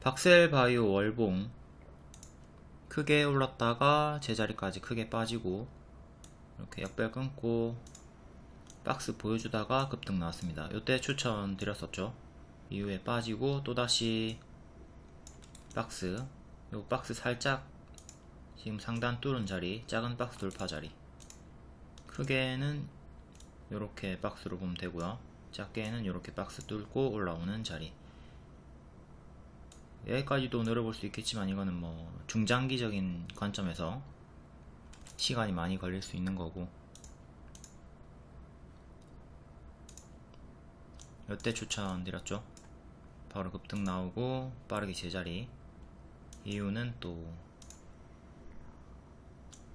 박셀바이오 월봉 크게 올랐다가 제자리까지 크게 빠지고 이렇게 역별 끊고 박스 보여주다가 급등 나왔습니다. 이때 추천 드렸었죠. 이후에 빠지고 또다시 박스 요 박스 살짝 지금 상단 뚫은 자리 작은 박스 돌파 자리 크게는 이렇게 박스로 보면 되고요 작게는 이렇게 박스 뚫고 올라오는 자리 여기까지도 노려볼 수 있겠지만 이거는 뭐 중장기적인 관점에서 시간이 많이 걸릴 수 있는 거고. 이때 추천드렸죠? 바로 급등 나오고 빠르게 제자리. 이유는 또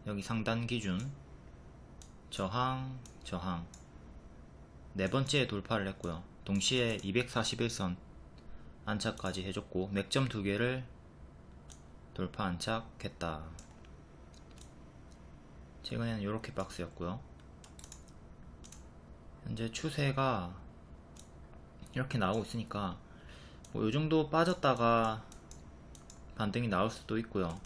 여기 상단 기준. 저항 저항. 네 번째 돌파를 했고요. 동시에 241선 안착까지 해줬고 맥점 두 개를 돌파 안착했다. 최근에는 이렇게 박스였고요. 현재 추세가 이렇게 나오고 있으니까 뭐 요정도 빠졌다가 반등이 나올 수도 있고요.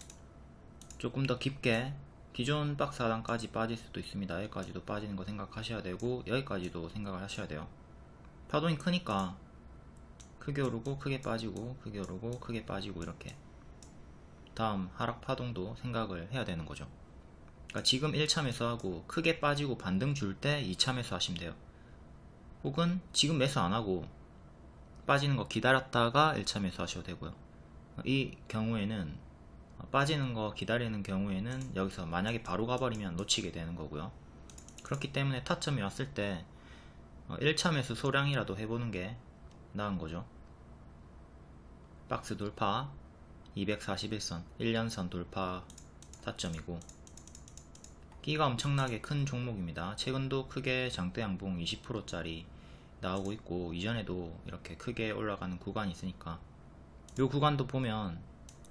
조금 더 깊게 기존 박스 하단까지 빠질 수도 있습니다. 여기까지도 빠지는 거 생각하셔야 되고 여기까지도 생각을 하셔야 돼요. 파동이 크니까 크게 오르고 크게 빠지고 크게 오르고 크게 빠지고 이렇게 다음 하락 파동도 생각을 해야 되는 거죠. 그러니까 지금 1차 매수하고 크게 빠지고 반등 줄 때 2차 매수 하시면 돼요. 혹은 지금 매수 안하고 빠지는 거 기다렸다가 1차 매수 하셔도 되고요. 이 경우에는 빠지는 거 기다리는 경우에는 여기서 만약에 바로 가버리면 놓치게 되는 거고요. 그렇기 때문에 타점이 왔을 때 1차 매수 소량이라도 해보는 게 나은 거죠. 박스 돌파 241선 1년선 돌파 타점이고 끼가 엄청나게 큰 종목입니다. 최근도 크게 장대 양봉 20%짜리 나오고 있고 이전에도 이렇게 크게 올라가는 구간이 있으니까 이 구간도 보면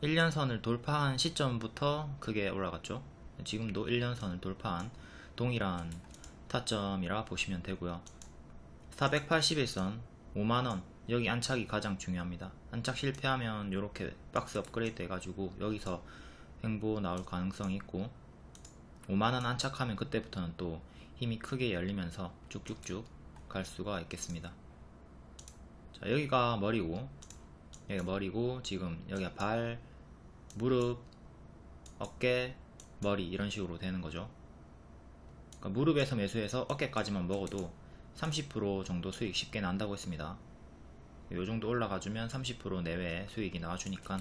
1년선을 돌파한 시점부터 크게 올라갔죠. 지금도 1년선을 돌파한 동일한 타점이라 보시면 되고요. 481선 5만원. 여기 안착이 가장 중요합니다. 안착 실패하면 이렇게 박스 업그레이드 해가지고 여기서 횡보 나올 가능성이 있고 5만원 안착하면 그때부터는 또 힘이 크게 열리면서 쭉쭉쭉 갈 수가 있겠습니다. 자 여기가 머리고 여기가 머리고 지금 여기가 발 무릎 어깨 머리 이런 식으로 되는 거죠. 그러니까 무릎에서 매수해서 어깨까지만 먹어도 30% 정도 수익 쉽게 난다고 했습니다. 요 정도 올라가주면 30% 내외의 수익이 나와주니까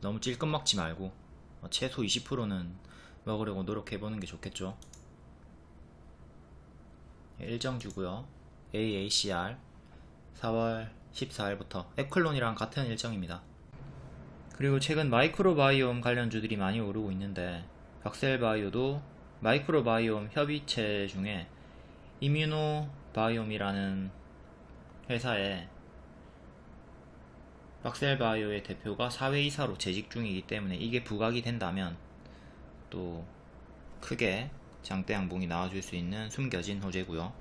너무 찔끔 먹지 말고 어, 최소 20%는 먹으려고 노력해보는 게 좋겠죠. 일정 주고요. AACR 4월 14일부터 에클론이랑 같은 일정입니다. 그리고 최근 마이크로바이옴 관련주들이 많이 오르고 있는데 박셀바이오도 마이크로바이옴 협의체 중에 이뮤노바이옴이라는 회사에 박셀바이오의 대표가 사회이사로 재직 중이기 때문에 이게 부각이 된다면 또 크게 장대 양봉이 나와줄 수 있는 숨겨진 호재고요